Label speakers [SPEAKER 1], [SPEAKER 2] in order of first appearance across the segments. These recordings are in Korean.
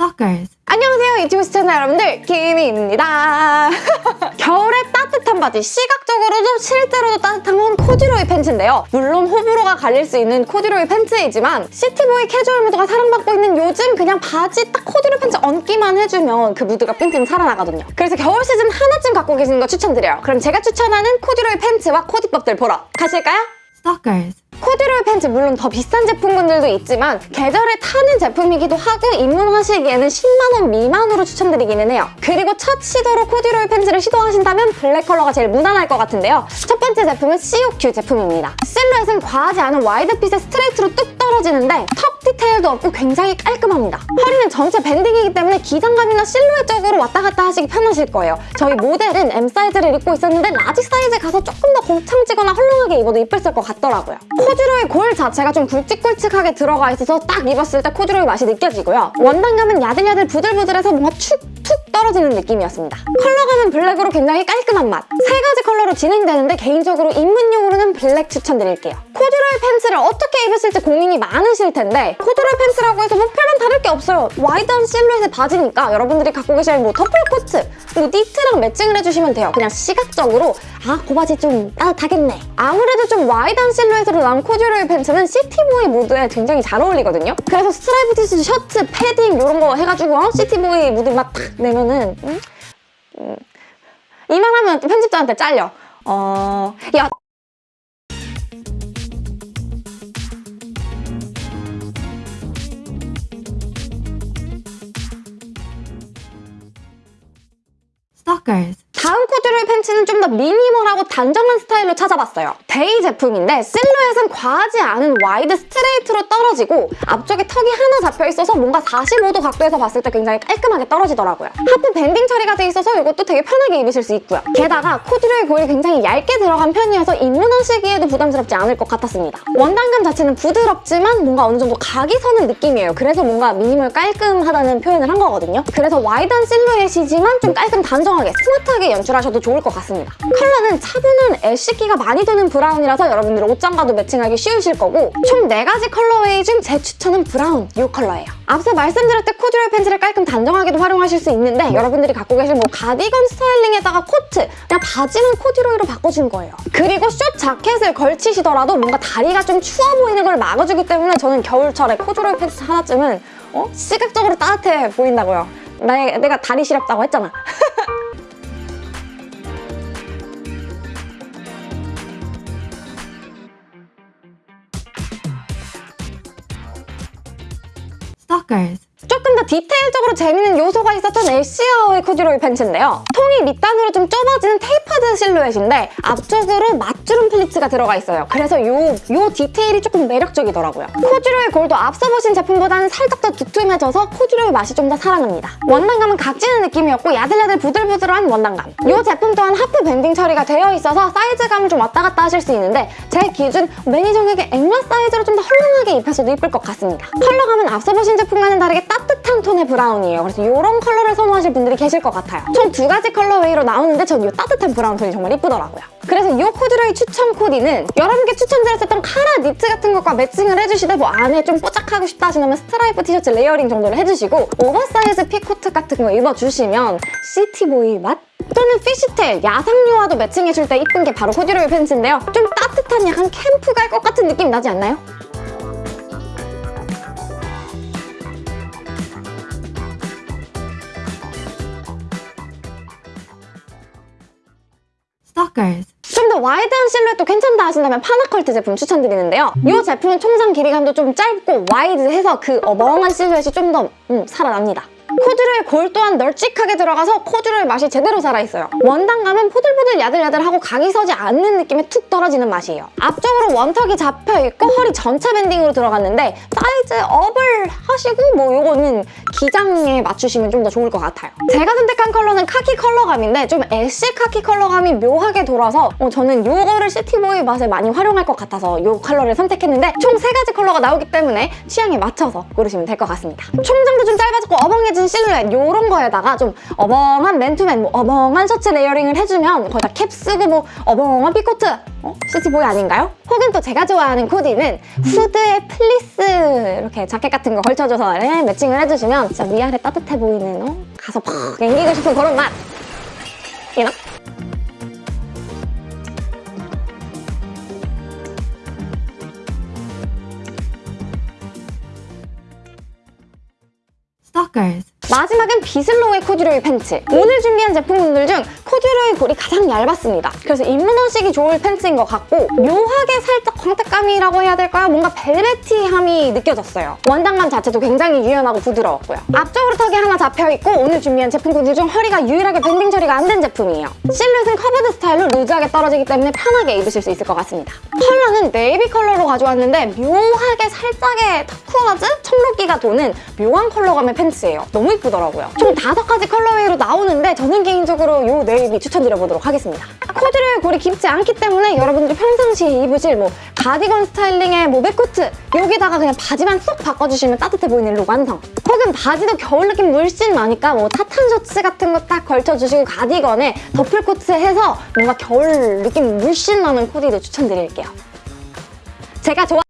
[SPEAKER 1] Stalkers.
[SPEAKER 2] 안녕하세요 유튜브 시청자 여러분들 김희입니다 겨울에 따뜻한 바지 시각적으로도 실제로도 따뜻한 건 코듀로이 팬츠인데요 물론 호불호가 갈릴 수 있는 코듀로이 팬츠이지만 city boy 캐주얼 무드가 사랑받고 있는 요즘 그냥 바지 딱 코듀로이 팬츠 얹기만 해주면 그 무드가 뿜뿜 살아나거든요 그래서 겨울 시즌 하나쯤 갖고 계시는 거 추천드려요 그럼 제가 추천하는 코듀로이 팬츠와 코디법들 보러 가실까요?
[SPEAKER 1] Stalkers.
[SPEAKER 2] 코듀로이 팬츠 물론 더 비싼 제품군들도 있지만 계절에 타는 제품이기도 하고 입문하시기에는 10만원 미만으로 추천드리기는 해요. 그리고 첫 시도로 코듀로이 팬츠를 시도하신다면 블랙 컬러가 제일 무난할 것 같은데요. 첫 번째 제품은 COQ 제품입니다. 실루엣은 과하지 않은 wide fit의 스트레이트로 뚝 떨어지는데 tuck 디테일도 없고 굉장히 깔끔합니다. 허리는 전체 banding이기 때문에 기장감이나 실루엣적으로 왔다 갔다 하시기 편하실 거예요. 저희 모델은 M 사이즈를 입고 있었는데 large 사이즈 가서 조금 더 곱창지거나 헐렁하게 입어도 이쁠 것 같더라고요. 코듀로이 골 자체가 좀 굵직굵직하게 들어가 있어서 딱 입었을 때 코듀로이 맛이 느껴지고요. 원단감은 야들야들 부들부들해서 뭔가 툭툭 떨어지는 느낌이었습니다. 컬러감은 블랙으로 굉장히 깔끔한 맛. 세 가지 컬러로 진행되는데 개인적으로 입문용으로는 블랙 추천드릴게요. 코듀로이 팬츠를 어떻게 입으실지 고민이 많으실 텐데 코듀로이 팬츠라고 해서 뭐 별반 다를 게 없어요. wide한 실루엣의 바지니까 여러분들이 갖고 계실 뭐 더플 코트, 뭐 니트랑 matching을 해주시면 돼요. 그냥 시각적으로 아, 그 바지 좀 따뜻하겠네. 아무래도 좀 wide한 실루엣으로 나온 코듀로이 팬츠는 city boy 무드에 굉장히 잘 어울리거든요. 그래서 스트라이프 티셔츠, 셔츠, 패딩 이런 거 해가지고 어? city boy 무드 맛탁 내면은 음? 음. 이만하면 또 편집자한테 잘려. 어... 야
[SPEAKER 1] Stalkers.
[SPEAKER 2] 다음 코듀로이 팬츠는 좀 더 minimal하고 단정한 스타일로 찾아봤어요. 데이 제품인데 실루엣은 과하지 않은 wide 스트레이트로 떨어지고 앞쪽에 tuck이 하나 잡혀있어서 뭔가 45도 각도에서 봤을 때 굉장히 깔끔하게 떨어지더라고요. half banding 처리가 돼 있어서 이것도 되게 편하게 입으실 수 있고요. 게다가 코듀로이 골이 굉장히 얇게 들어간 편이어서 입문하시기에도 부담스럽지 않을 것 같았습니다. 원단감 자체는 부드럽지만 뭔가 어느 정도 각이 서는 느낌이에요. 그래서 뭔가 미니멀 깔끔하다는 표현을 한 거거든요. 그래서 wide한 실루엣이지만 좀 깔끔 단정하게 스마트하게 연출하셔도 좋을 것 같습니다. 컬러는 차분한 ash기가 많이 도는 brown이라서 여러분들 옷장과도 matching하기 쉬우실 거고 총 4가지 colorway 중 제 추천은 brown 이 컬러예요. 앞서 말씀드렸듯 코듀로이 팬츠를 깔끔 단정하게도 활용하실 수 있는데 여러분들이 갖고 계신 뭐 가디건 styling에다가 코트 그냥 바지는 코듀로이로 바꿔준 거예요. 그리고 숏 자켓을 걸치시더라도 뭔가 다리가 좀 추워 보이는 걸 막아주기 때문에 저는 겨울철에 코듀로이 팬츠 하나쯤은 어? 시각적으로 따뜻해 보인다고요. 나, 내가 다리 시렵다고 했잖아.
[SPEAKER 1] Blockers
[SPEAKER 2] 조금 더 디테일적으로 재밌는 요소가 있었던 엘시아의 코듀로이 팬츠인데요. 통이 밑단으로 좀 좁아지는 tapered 실루엣인데 앞쪽으로 맞주름 플리츠가 들어가 있어요. 그래서 요, 요 디테일이 조금 매력적이더라고요. 코듀로이 골도 앞서 보신 제품보다는 살짝 더 두툼해져서 코듀로이 맛이 좀 더 살아납니다. 원단감은 각지는 느낌이었고 야들야들 부들부들한 원단감. 이 제품 또한 half banding 처리가 되어 있어서 사이즈감을 좀 왔다 갔다 하실 수 있는데 제 기준 매니저에게 앵라 사이즈로 좀 더 헐렁하게 입혀서도 이쁠 것 같습니다. 컬러감은 앞서 보신 제품과는 다르게 따뜻한 톤의 브라운이에요. 그래서 이런 컬러를 선호하실 분들이 계실 것 같아요. 총 두 가지 colorway로 나오는데 전 이 따뜻한 브라운 톤이 정말 이쁘더라고요. 그래서 이 코듀로이 추천 코디는 여러분께 추천드렸었던 카라 니트 같은 것과 매칭을 해주시되 뭐 안에 좀 뽀짝하고 싶다 하시면 스트라이프 티셔츠 layering 정도를 해주시고 oversize pea coat 같은 거 입어주시면 city boy 맛? 또는 fishtail, 야상류와도 매칭해줄 때 이쁜 게 바로 코듀로이 팬츠인데요. 좀 따뜻한 약간 캠프 갈 것 같은 느낌 나지 않나요?
[SPEAKER 1] Stalkers.
[SPEAKER 2] 좀 더 wide한 실루엣도 괜찮다 하신다면 파나컬트 제품 추천드리는데요. 이 제품은 총장 길이감도 좀 짧고 wide해서 그 어벙한 실루엣이 좀더 음, 살아납니다. 코듀로이 골 또한 널찍하게 들어가서 코듀로이 맛이 제대로 살아있어요. 원단감은 포들포들 야들야들하고 각이 서지 않는 느낌에 툭 떨어지는 맛이에요. 앞쪽으로 one tuck이 잡혀있고 허리 전체 banding으로 들어갔는데 size up을 하시고 뭐 요거는 기장에 맞추시면 좀 더 좋을 것 같아요. 제가 선택한 컬러는 카키 컬러감인데 좀 ash 카키 컬러감이 묘하게 돌아서 어, 저는 요거를 city boy 맛에 많이 활용할 것 같아서 요 컬러를 선택했는데 총 세 가지 컬러가 나오기 때문에 취향에 맞춰서 고르시면 될 것 같습니다. 총장도 좀 짧아졌고 어벙해진 실루엣 요런 거에다가 좀 어벙한 맨투맨, 뭐 어벙한 셔츠 layering을 해주면 거기다 캡 쓰고 뭐 어벙한 pea coat 어? city boy 아닌가요? 혹은 또 제가 좋아하는 코디는 후드에 플리스 이렇게 자켓 같은 거 걸쳐줘서 네, 매칭을 해주시면 진짜 위아래 따뜻해 보이는 어? 가서 팍 앵기고 싶은 그런 맛. 이나?
[SPEAKER 1] Stalkers.
[SPEAKER 2] 마지막은 비슬로우의 코듀로이 팬츠. 오늘 준비한 제품분들 중 코듀로이 골이 가장 얇았습니다. 그래서 입문하시기 좋을 팬츠인 것 같고 묘하게 살짝 광택감이라고 해야 될까요? 뭔가 velvety함이 느껴졌어요. 원단감 자체도 굉장히 유연하고 부드러웠고요. 앞쪽으로 tuck이 하나 잡혀있고 오늘 준비한 제품군들 중 허리가 유일하게 banding 처리가 안 된 제품이에요. 실루엣은 curved 스타일로 loose하게 떨어지기 때문에 편하게 입으실 수 있을 것 같습니다. 컬러는 네이비 컬러로 가져왔는데 묘하게 살짝의 turquoise? 청록기가 도는 묘한 컬러감의 팬츠예요. 너무 이쁘더라고요. 총 다섯 가지 colorway로 나오는데 저는 개인적으로 이 네이비 추천드려보도록 하겠습니다. 코듀로이 골이 깊지 않기 때문에 여러분들이 평상시에 입으실 뭐 가디건 스타일링의 뭐 mac coat 여기다가 그냥 바지만 쏙 바꿔주시면 따뜻해 보이는 룩 완성. 혹은 바지도 겨울 느낌 물씬 나니까 뭐 타탄 셔츠 같은 거 딱 걸쳐주시고 가디건에 더플 코트 해서 뭔가 겨울 느낌 물씬 나는 코디도 추천드릴게요. 제가 좋아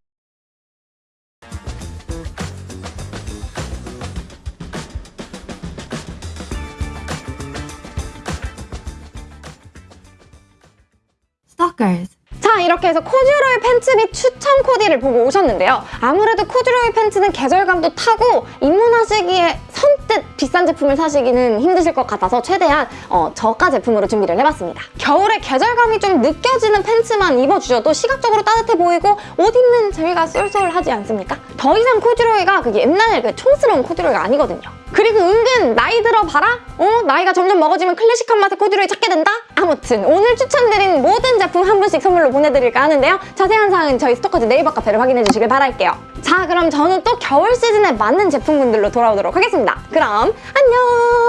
[SPEAKER 1] Stalkers.
[SPEAKER 2] 자 이렇게 해서 코듀로이 팬츠 및 추천 코디를 보고 오셨는데요. 아무래도 코듀로이 팬츠는 계절감도 타고 입문하시기에 선뜻 비싼 제품을 사시기는 힘드실 것 같아서 최대한 어, 저가 제품으로 준비를 해봤습니다. 겨울에 계절감이 좀 느껴지는 팬츠만 입어주셔도 시각적으로 따뜻해 보이고 옷 입는 재미가 쏠쏠하지 않습니까? 더 이상 코듀로이가 그게 옛날 그 촌스러운 코듀로이가 아니거든요. 그리고 은근 나이 들어봐라? 어? 나이가 점점 먹어지면 클래식한 맛의 코듀로이 찾게 된다? 아무튼 오늘 추천드린 모든 제품 한 분씩 선물로 보내드릴까 하는데요. 자세한 사항은 저희 스토커즈 네이버 카페를 확인해 주시길 바랄게요. 자 그럼 저는 또 겨울 시즌에 맞는 제품군들로 돌아오도록 하겠습니다. 그럼 안녕!